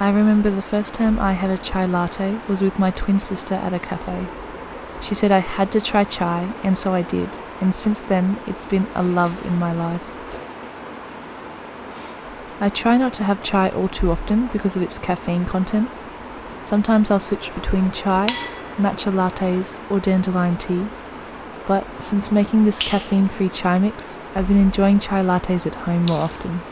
I remember the first time I had a chai latte was with my twin sister at a cafe. She said I had to try chai, and so I did, and since then it's been a love in my life. I try not to have chai all too often because of its caffeine content. Sometimes I'll switch between chai, matcha lattes, or dandelion tea, but since making this caffeine free chai mix, I've been enjoying chai lattes at home more often.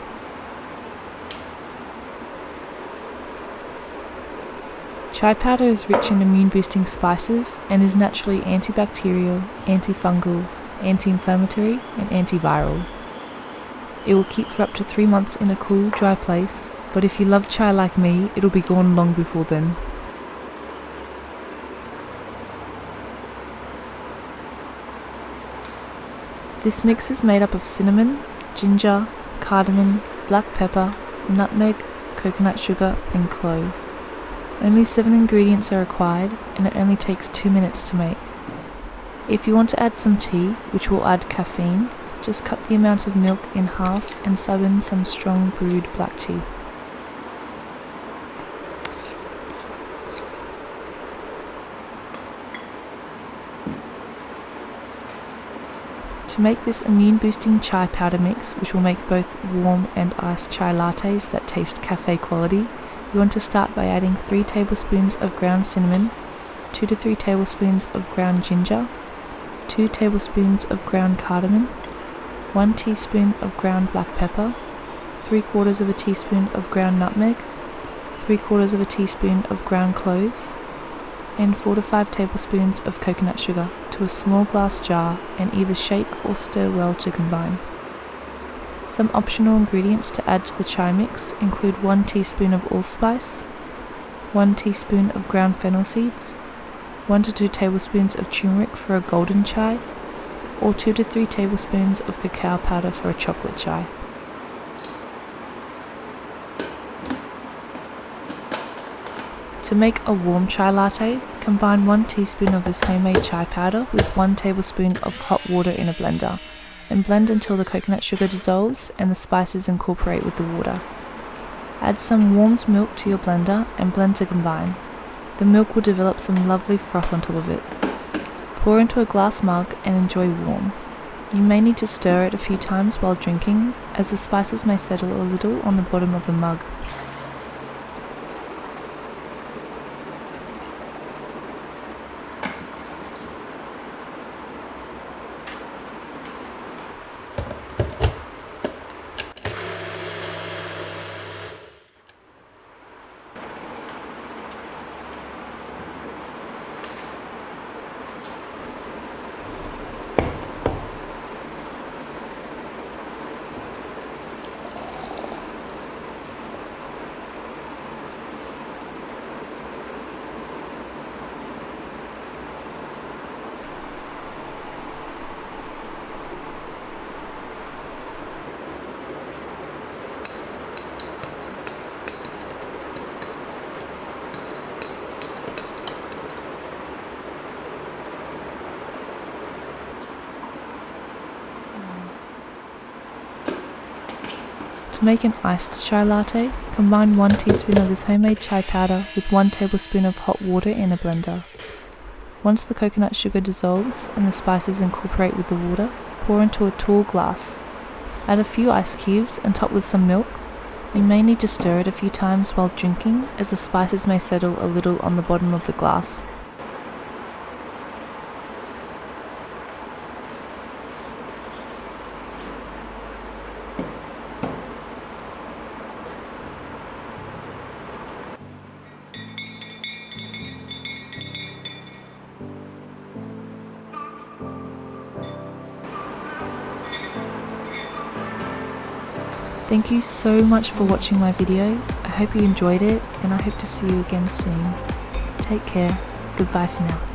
Chai powder is rich in immune boosting spices and is naturally antibacterial, antifungal, anti inflammatory, and antiviral. It will keep for up to three months in a cool, dry place, but if you love chai like me, it'll be gone long before then. This mix is made up of cinnamon, ginger, cardamom, black pepper, nutmeg, coconut sugar, and clove. Only 7 ingredients are required and it only takes 2 minutes to make. If you want to add some tea, which will add caffeine, just cut the amount of milk in half and sub in some strong brewed black tea. To make this immune boosting chai powder mix, which will make both warm and iced chai lattes that taste cafe quality, you want to start by adding 3 tablespoons of ground cinnamon, 2 to 3 tablespoons of ground ginger, 2 tablespoons of ground cardamom, 1 teaspoon of ground black pepper, 3 quarters of a teaspoon of ground nutmeg, 3 quarters of a teaspoon of ground cloves, and 4 to 5 tablespoons of coconut sugar to a small glass jar and either shake or stir well to combine. Some optional ingredients to add to the chai mix include 1 teaspoon of allspice, 1 teaspoon of ground fennel seeds, 1 to 2 tablespoons of turmeric for a golden chai, or 2 to 3 tablespoons of cacao powder for a chocolate chai. To make a warm chai latte, combine 1 teaspoon of this homemade chai powder with 1 tablespoon of hot water in a blender and blend until the coconut sugar dissolves and the spices incorporate with the water. Add some warmed milk to your blender and blend to combine. The milk will develop some lovely froth on top of it. Pour into a glass mug and enjoy warm. You may need to stir it a few times while drinking, as the spices may settle a little on the bottom of the mug. To make an iced chai latte, combine 1 teaspoon of this homemade chai powder with 1 tablespoon of hot water in a blender. Once the coconut sugar dissolves and the spices incorporate with the water, pour into a tall glass. Add a few ice cubes and top with some milk. You may need to stir it a few times while drinking as the spices may settle a little on the bottom of the glass. Thank you so much for watching my video. I hope you enjoyed it and I hope to see you again soon. Take care. Goodbye for now.